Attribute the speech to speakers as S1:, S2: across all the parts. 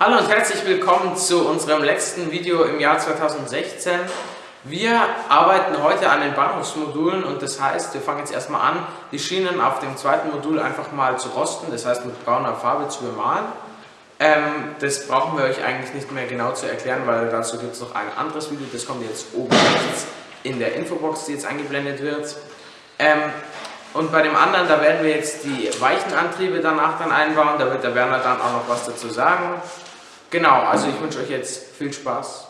S1: Hallo und herzlich willkommen zu unserem letzten Video im Jahr 2016. Wir arbeiten heute an den Bahnhofsmodulen und das heißt, wir fangen jetzt erstmal an, die Schienen auf dem zweiten Modul einfach mal zu rosten, das heißt mit brauner Farbe zu bemalen. Ähm, das brauchen wir euch eigentlich nicht mehr genau zu erklären, weil dazu gibt es noch ein anderes Video, das kommt jetzt oben rechts in der Infobox, die jetzt eingeblendet wird. Ähm, und bei dem anderen, da werden wir jetzt die weichen Antriebe danach dann einbauen, da wird der Werner dann auch noch was dazu sagen. Genau, also ich wünsche euch jetzt viel Spaß.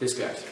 S1: Bis gleich.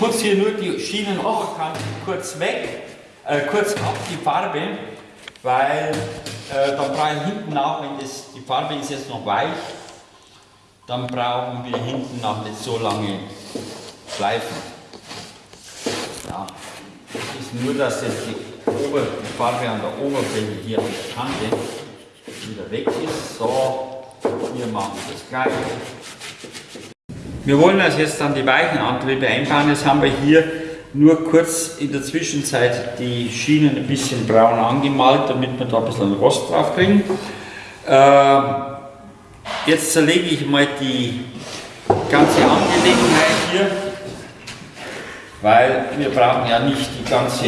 S2: Putze hier nur die Schienenoberkante kurz weg, äh, kurz ab die Farbe, weil äh, dann brauche ich hinten nach, wenn das, die Farbe ist jetzt noch weich, dann brauchen wir hinten noch nicht so lange Schleifen. Ja, das ist nur, dass jetzt die, Ober, die Farbe an der Oberfläche hier an der Kante wieder weg ist. So, hier machen wir das gleiche. Wir wollen also jetzt dann die weichen Antriebe einbauen. Jetzt haben wir hier nur kurz in der Zwischenzeit die Schienen ein bisschen braun angemalt, damit wir da ein bisschen Rost drauf kriegen. Äh, jetzt zerlege ich mal die ganze Angelegenheit hier, weil wir brauchen ja nicht die ganze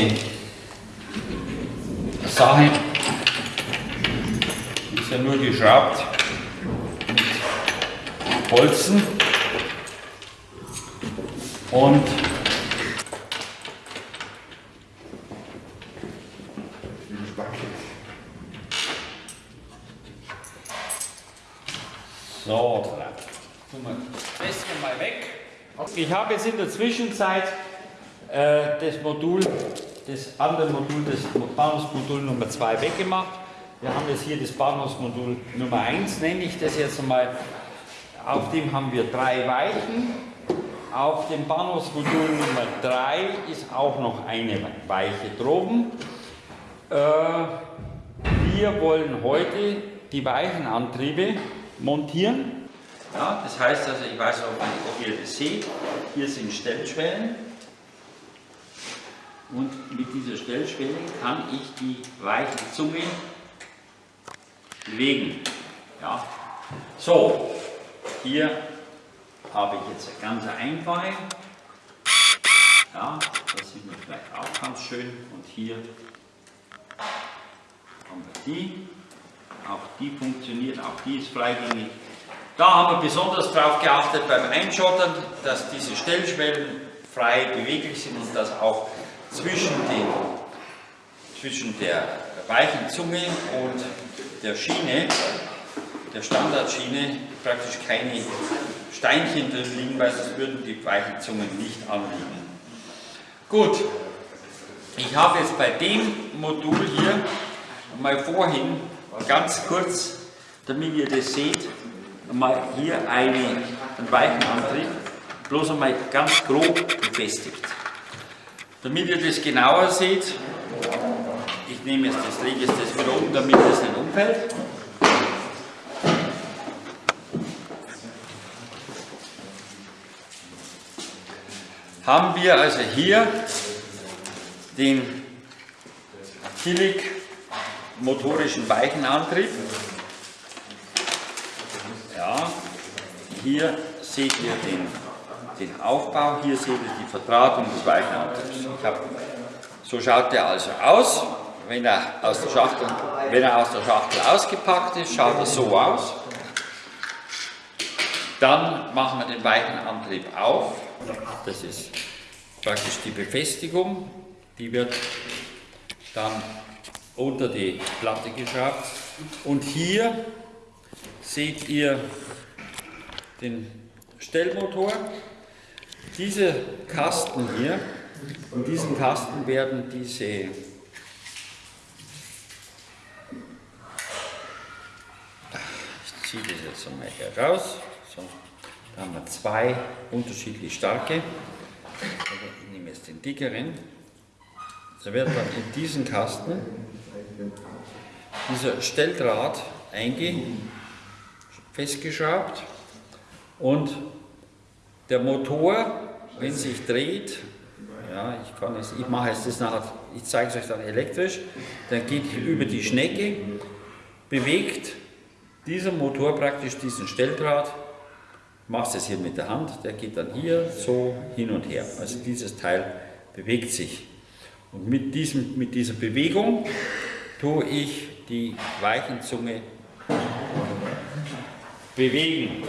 S2: Sache, ist ja nur geschraubt mit Bolzen. Und so, tun das hier mal weg. Ich habe jetzt in der Zwischenzeit äh, das Modul, das andere Modul, das Bahnhofsmodul Nummer 2 weggemacht. Wir haben jetzt hier das Bahnhofsmodul Nummer 1, nenne ich das jetzt einmal. Auf dem haben wir drei Weichen. Auf dem Bahnhofsmodul Nummer 3 ist auch noch eine Weiche droben. Äh, wir wollen heute die Weichenantriebe montieren. Ja, das heißt also, ich weiß auch ob ihr das seht, hier sind Stellschwellen. Und mit dieser Stellschwelle kann ich die weiche Zunge bewegen. Ja. So, hier habe ich jetzt eine ganz einfache. Ja, das sieht man vielleicht auch ganz schön. Und hier haben wir die. Auch die funktioniert, auch die ist freigängig. Da haben wir besonders darauf geachtet beim Einschottern, dass diese Stellschwellen frei beweglich sind und dass auch zwischen, den, zwischen der weichen Zunge und der Schiene, der Standardschiene, praktisch keine Steinchen drin liegen, weil sonst würden die weichen Zungen nicht anliegen. Gut, ich habe jetzt bei dem Modul hier mal vorhin ganz kurz, damit ihr das seht, mal hier eine, einen weichen Antrieb, bloß einmal ganz grob befestigt. Damit ihr das genauer seht, ich nehme jetzt das, lege jetzt das wieder um, damit es nicht umfällt. Haben wir also hier den Killig motorischen Weichenantrieb. Ja, hier seht ihr den, den Aufbau, hier seht ihr die Verdrahtung des Weichenantriebs. Hab, so schaut der also aus. Wenn er, aus der Schachtel, wenn er aus der Schachtel ausgepackt ist, schaut er so aus. Dann machen wir den Weichenantrieb auf. Das ist praktisch die Befestigung. Die wird dann unter die Platte geschraubt. Und hier seht ihr den Stellmotor. Diese Kasten hier, in diesem Kasten werden diese ich ziehe das jetzt einmal hier raus. So, da haben wir zwei unterschiedlich starke. Ich nehme jetzt den dickeren. Da wird dann in diesen Kasten dieser Stelldraht einge festgeschraubt und der Motor, wenn sich dreht, ja, ich kann es, ich mache es das nachher, ich zeige es euch dann elektrisch, dann geht über die Schnecke, bewegt dieser Motor praktisch diesen Stelldraht, machst es hier mit der Hand, der geht dann hier so hin und her. Also dieses Teil bewegt sich. Und mit, diesem, mit dieser Bewegung tue ich die Weichenzunge bewegen.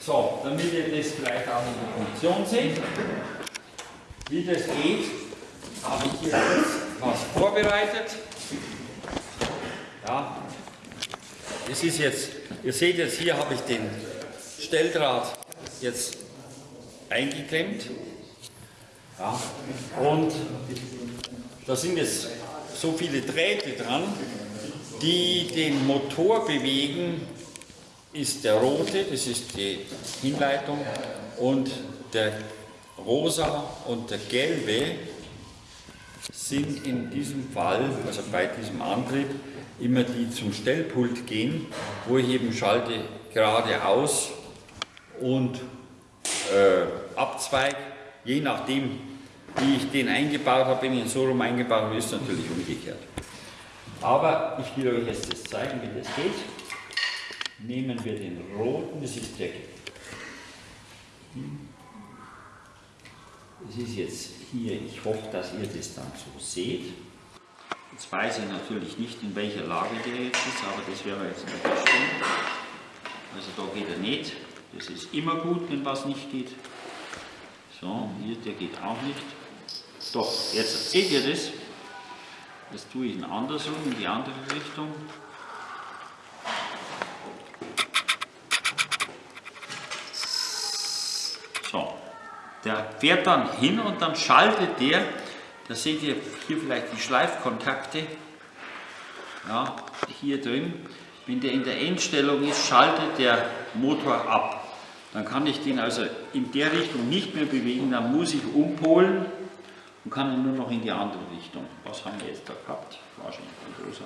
S2: So, damit ihr das vielleicht auch in der Funktion seht, wie das geht, habe ich hier jetzt was vorbereitet. Ja, das ist jetzt, ihr seht jetzt hier habe ich den Stelldraht jetzt eingeklemmt. Ja, und da sind jetzt so viele Drähte dran, die den Motor bewegen, ist der rote, das ist die Hinleitung, und der rosa und der gelbe sind in diesem Fall, also bei diesem Antrieb, immer die zum Stellpult gehen, wo ich eben schalte geradeaus und äh, abzweige, je nachdem, wie ich den eingebaut habe, wenn ich ihn so rum eingebaut habe, ist natürlich umgekehrt. Aber ich will euch jetzt das zeigen, wie das geht. Nehmen wir den roten, das ist der. Das ist jetzt hier, ich hoffe, dass ihr das dann so seht. Jetzt weiß ich natürlich nicht, in welcher Lage der jetzt ist, aber das werden wir jetzt mal feststellen. Also da geht er nicht. Das ist immer gut, wenn was nicht geht. So, hier, der geht auch nicht. Doch, jetzt seht ihr das. Das tue ich in andersrum, in die andere Richtung. So, der fährt dann hin und dann schaltet der, da seht ihr hier vielleicht die Schleifkontakte, ja, hier drin. Wenn der in der Endstellung ist, schaltet der Motor ab. Dann kann ich den also in der Richtung nicht mehr bewegen, dann muss ich umpolen und kann ihn nur noch in die andere Richtung. Was haben wir jetzt da gehabt? Wahrscheinlich ein großer.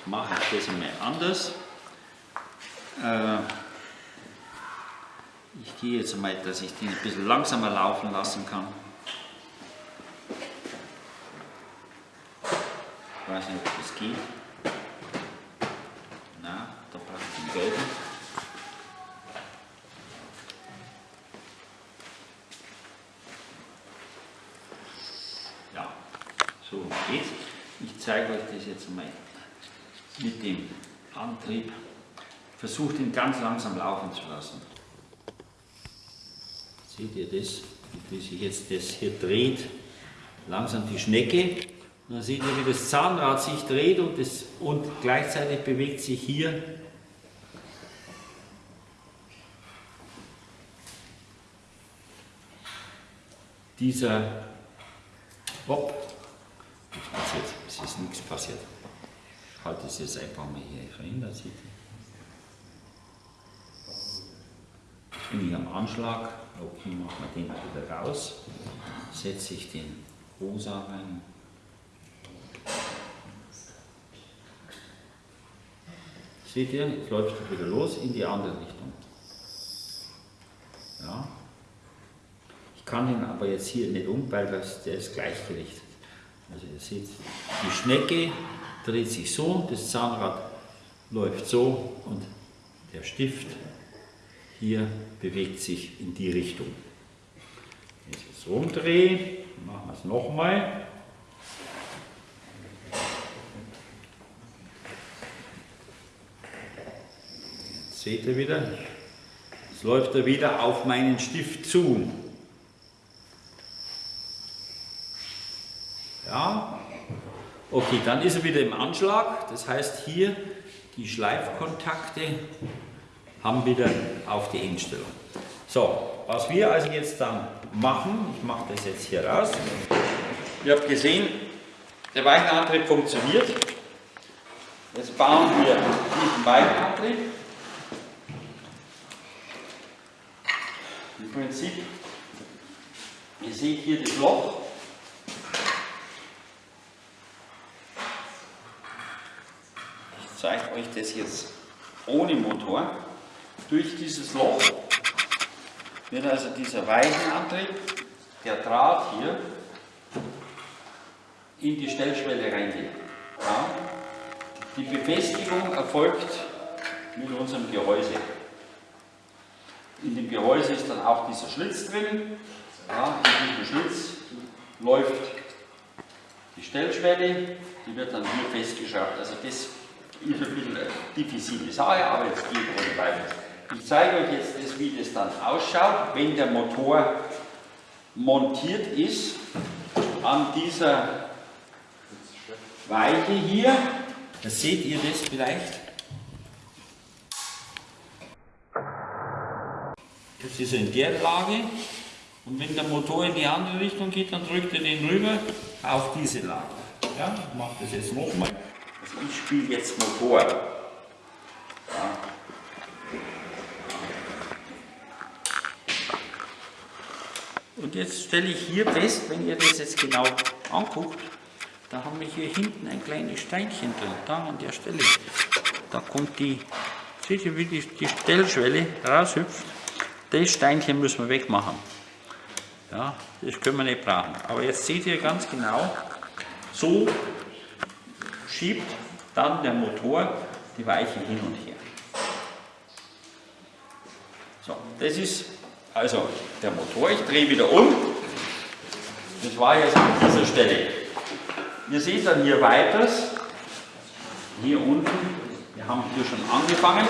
S2: Jetzt mache ich das einmal anders. Äh, ich gehe jetzt einmal, dass ich den ein bisschen langsamer laufen lassen kann. Ich weiß nicht, ob das geht. Na, da gelben. Ja, so geht's. Ich zeige euch das jetzt mal mit dem Antrieb. Versucht ihn ganz langsam laufen zu lassen. Seht ihr das? Wie sich jetzt das hier dreht? Langsam die Schnecke. Und dann seht ihr, wie das Zahnrad sich dreht und, das, und gleichzeitig bewegt sich hier dieser passiert? Es ist nichts passiert. Ich halte es jetzt einfach mal hier verhindert. Seht ihr? bin ich am Anschlag, okay, machen wir den wieder raus, setze ich den rosa rein. Seht ihr, jetzt läuft es wieder los in die andere Richtung. Ja. Ich kann ihn aber jetzt hier nicht um, weil das, der ist gleichgerichtet. Also ihr seht, die Schnecke dreht sich so, das Zahnrad läuft so und der Stift hier bewegt sich in die Richtung. Wenn ich es rumdrehe, machen wir es nochmal. Seht ihr wieder? Es läuft er wieder auf meinen Stift zu. Ja, Okay, dann ist er wieder im Anschlag. Das heißt hier die Schleifkontakte haben wieder auf die Endstellung. So, was wir also jetzt dann machen, ich mache das jetzt hier raus. Ihr habt gesehen, der Weichenantrieb funktioniert. Jetzt bauen wir diesen Weichenantrieb. Im Prinzip, ihr seht hier das Loch. Ich zeige euch das jetzt ohne Motor. Durch dieses Loch wird also dieser Weichenantrieb, der Draht hier, in die Stellschwelle reingehen. Ja. Die Befestigung erfolgt mit unserem Gehäuse. In dem Gehäuse ist dann auch dieser Schlitz drin. Ja, in diesem Schlitz läuft die Stellschwelle, die wird dann hier festgeschraubt. Also das ist ein bisschen eine diffizile Sache, aber jetzt geht ohne weiteres. Ich zeige euch jetzt, das, wie das dann ausschaut, wenn der Motor montiert ist an dieser Weiche hier. Da seht ihr das vielleicht. Jetzt ist in der Lage und wenn der Motor in die andere Richtung geht, dann drückt er den rüber auf diese Lage. Ja, ich mache das jetzt nochmal. Ich spiele jetzt Motor. Ja. Und jetzt stelle ich hier fest, wenn ihr das jetzt genau anguckt, da haben wir hier hinten ein kleines Steinchen drin, da an der Stelle. Da kommt die, seht ihr wie die, die Stellschwelle raushüpft? Das Steinchen müssen wir wegmachen. Ja, das können wir nicht brauchen. Aber jetzt seht ihr ganz genau, so schiebt dann der Motor die Weiche hin und her. So, das ist also der Motor. Ich drehe wieder um. Das war jetzt an dieser Stelle. Ihr seht dann hier weiters, hier unten, wir haben hier schon angefangen,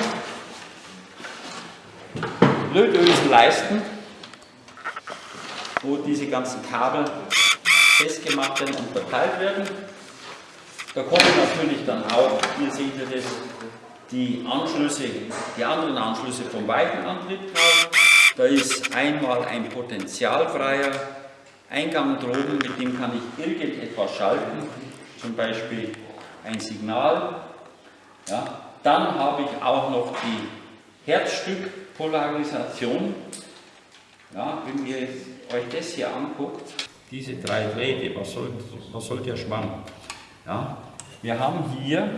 S2: Lötösenleisten, wo diese ganzen Kabel festgemacht werden und verteilt werden. Da kommen natürlich dann auch, hier seht ihr das, die Anschlüsse, die anderen Anschlüsse vom Weichenantrieb drauf. Da ist einmal ein potentialfreier Eingang droben, mit dem kann ich irgendetwas schalten, zum Beispiel ein Signal. Ja. Dann habe ich auch noch die Herzstückpolarisation. Ja, wenn ihr euch das hier anguckt, diese drei Drähte, was soll, was soll der Schwamm? Ja, wir haben hier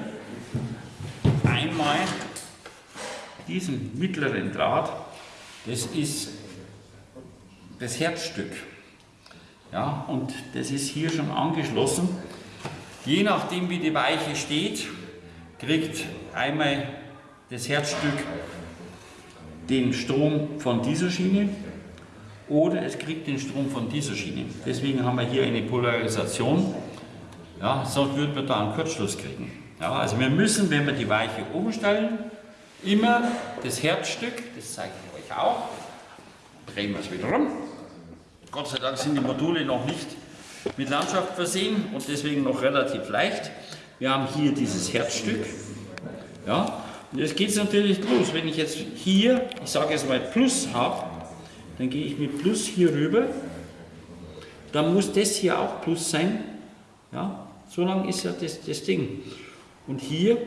S2: einmal diesen mittleren Draht, das ist das Herzstück. Ja, und das ist hier schon angeschlossen. Je nachdem wie die Weiche steht, kriegt einmal das Herzstück den Strom von dieser Schiene oder es kriegt den Strom von dieser Schiene. Deswegen haben wir hier eine Polarisation, ja, sonst würden wir da einen Kurzschluss kriegen. Ja, also wir müssen, wenn wir die Weiche umstellen, immer das Herzstück, das zeige ich euch auch, drehen wir es wieder rum, Gott sei Dank sind die Module noch nicht mit Landschaft versehen und deswegen noch relativ leicht. Wir haben hier dieses Herzstück. Ja, und jetzt geht es natürlich los. Wenn ich jetzt hier, ich sage jetzt mal Plus habe, dann gehe ich mit Plus hier rüber. Dann muss das hier auch Plus sein. Ja, so lang ist ja das, das Ding. Und hier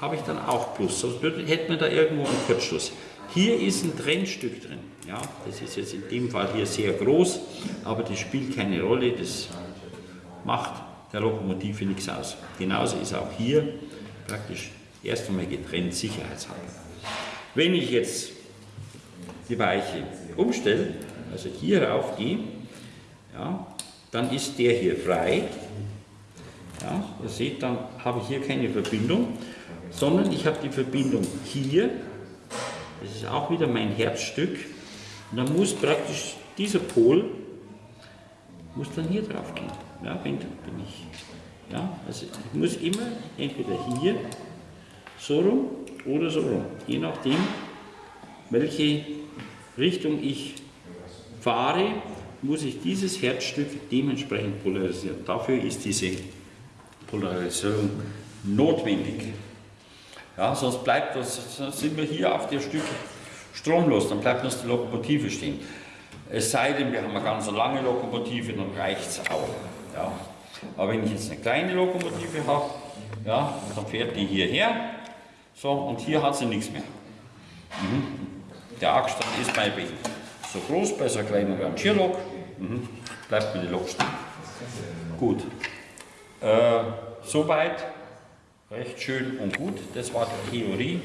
S2: habe ich dann auch Plus, sonst hätten wir da irgendwo einen Kurzschluss. Hier ist ein Trennstück drin. Ja, das ist jetzt in dem Fall hier sehr groß, aber das spielt keine Rolle, das macht der Lokomotive nichts aus. Genauso ist auch hier praktisch erst einmal getrennt, sicherheitshalber. Wenn ich jetzt die Weiche umstelle, also hier rauf gehe, ja, dann ist der hier frei. Ja, ihr seht, dann habe ich hier keine Verbindung, sondern ich habe die Verbindung hier, das ist auch wieder mein Herzstück, und dann muss praktisch dieser Pol muss dann hier drauf gehen. Ja, wenn, wenn ich, ja, also ich muss immer entweder hier so rum oder so rum, je nachdem, welche Richtung ich fahre, muss ich dieses Herzstück dementsprechend polarisieren. Dafür ist diese Polarisierung notwendig. Ja, sonst bleibt das, sind wir hier auf der Stück stromlos, dann bleibt uns die Lokomotive stehen. Es sei denn, wir haben eine ganz lange Lokomotive, dann reicht es auch. Ja. Aber wenn ich jetzt eine kleine Lokomotive habe, ja, dann fährt die hierher, so, und hier hat sie nichts mehr. Mhm. Der Achstand ist bei so groß, bei so einer kleinen Rangierlok, mhm. bleibt mir die Lok stehen. Gut. Äh, soweit, recht schön und gut, das war die Theorie.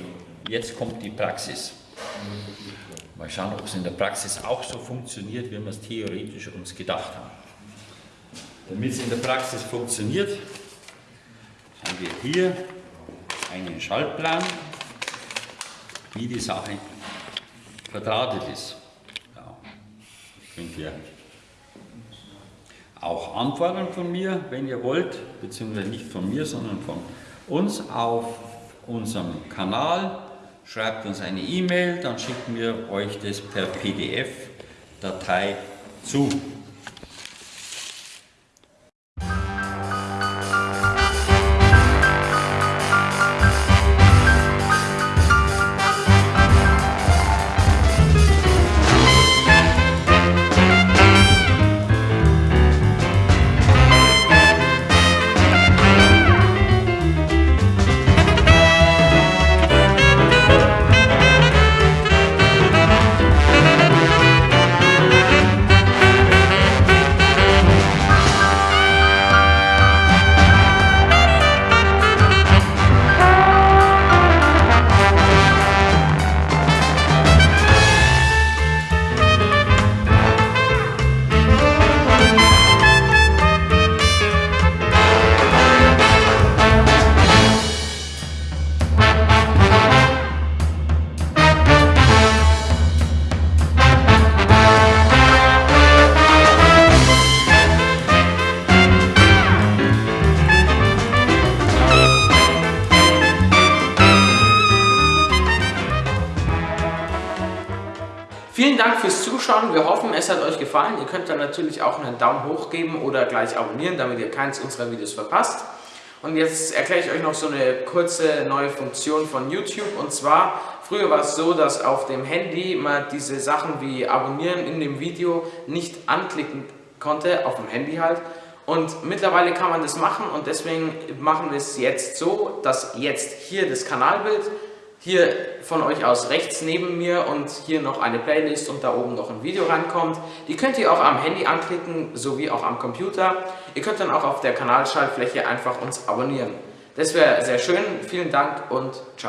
S2: Jetzt kommt die Praxis. Mal schauen, ob es in der Praxis auch so funktioniert, wie wir es theoretisch uns gedacht haben. Damit es in der Praxis funktioniert, haben wir hier einen Schaltplan, wie die Sache verdrahtet ist. Ja, könnt ihr auch anfordern von mir, wenn ihr wollt, beziehungsweise nicht von mir, sondern von uns auf unserem Kanal. Schreibt uns eine E-Mail, dann schicken wir euch das per PDF-Datei zu.
S1: Hat euch gefallen. Ihr könnt dann natürlich auch einen Daumen hoch geben oder gleich abonnieren, damit ihr keins unserer Videos verpasst. Und jetzt erkläre ich euch noch so eine kurze neue Funktion von YouTube. Und zwar, früher war es so, dass auf dem Handy man diese Sachen wie Abonnieren in dem Video nicht anklicken konnte, auf dem Handy halt. Und mittlerweile kann man das machen und deswegen machen wir es jetzt so, dass jetzt hier das Kanalbild hier von euch aus rechts neben mir und hier noch eine Playlist und da oben noch ein Video reinkommt. Die könnt ihr auch am Handy anklicken, sowie auch am Computer. Ihr könnt dann auch auf der Kanalschaltfläche einfach uns abonnieren. Das wäre sehr schön. Vielen Dank und ciao.